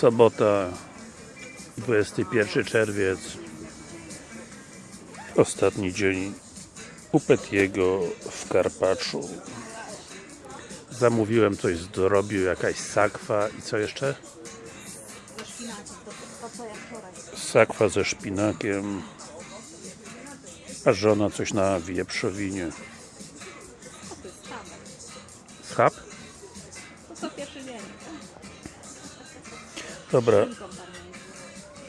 Sobota 21 czerwiec Ostatni dzień u Petiego w Karpaczu Zamówiłem coś z jakaś sakwa i co jeszcze? Sakwa ze szpinakiem a żona coś na wieprzowinie. Schab? To pierwszy dzień. Dobra,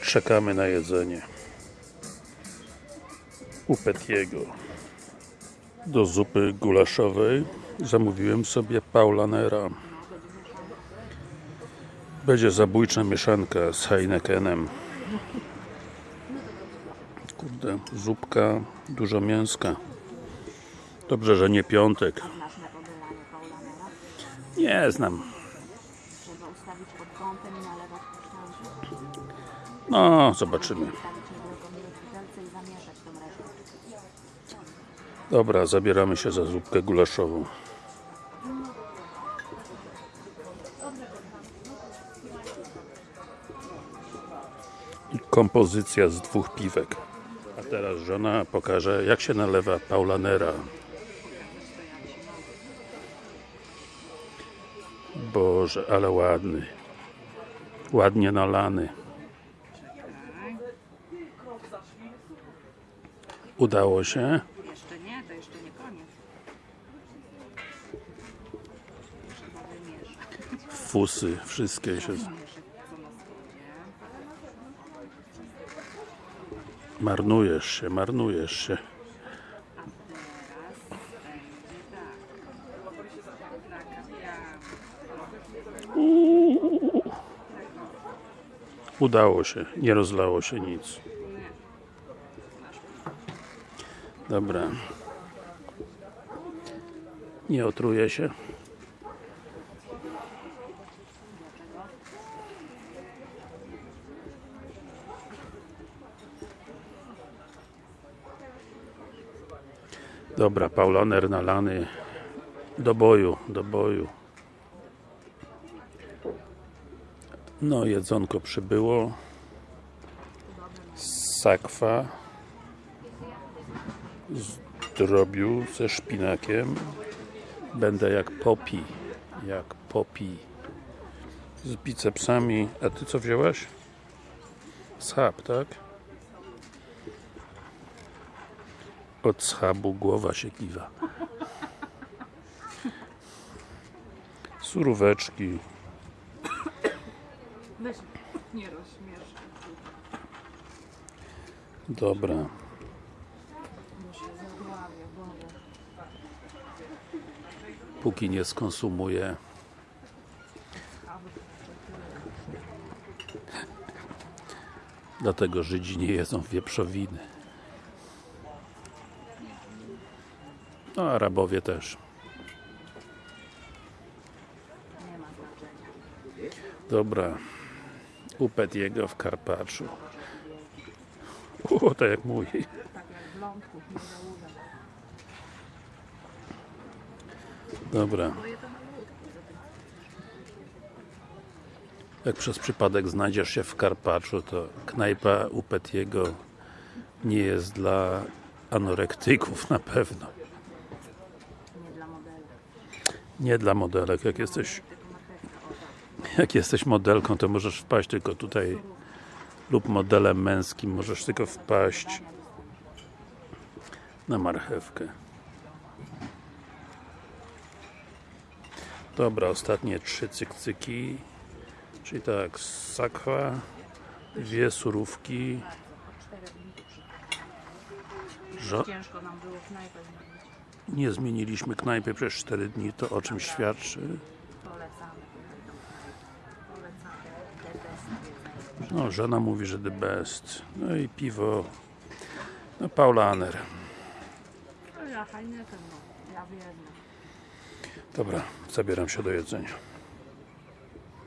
czekamy na jedzenie. U Petiego. Do zupy gulaszowej. Zamówiłem sobie Paulanera. Będzie zabójcza mieszanka z Heinekenem. Kurde, zupka dużo mięska. Dobrze, że nie piątek. Nie znam kątem no, zobaczymy i tą resztę. Dobra, zabieramy się za zupkę gulaszową. I kompozycja z dwóch piwek. A teraz żona pokaże, jak się nalewa Paulanera. Boże, ale ładny. Ładnie nalany. Udało się? Jeszcze nie, to jeszcze nie koniec. Fusy, wszystkie się... Marnujesz się, marnujesz się. Teraz będzie tak. Nakapiamy. Udało się, nie rozlało się nic. Dobra. Nie otruje się. Dobra, Paulaner nalany do boju, do boju. No, jedzonko przybyło. Sakwa z drobiu ze szpinakiem. Będę jak popi. Jak popi. Z bicepsami. A ty co wzięłaś? Schab, tak? Od schabu głowa się kiwa. Suróweczki. Weź, nie rozśmieszaj. Dobra. Póki nie skonsumuję Dlatego Żydzi nie jedzą wieprzowiny. No, Arabowie też. Nie ma znaczenia. Dobra. Upet jego w Karpaczu. O, tak jak mój. Dobra. Jak przez przypadek znajdziesz się w Karpaczu, to knajpa u Petiego nie jest dla anorektyków na pewno. Nie dla modeli. Nie dla modelek. Jak jesteś, Tylko marchewka, o tak. Jak jesteś modelką, to możesz wpaść tylko tutaj lub modelem męskim możesz tylko wpaść na marchewkę. Dobra, ostatnie trzy cykcyki. Czyli tak, sakwa, dwie surówki. Żo Ciężko nam było knajpę zmienić. nie zmieniliśmy knajpy przez 4 dni, to o czym świadczy? Polecamy. Polecamy. The best jedzenie. No, żona mówi, że the best. No i piwo. No, Paulaner. No. Ja wiem. Dobra, zabieram się do jedzenia.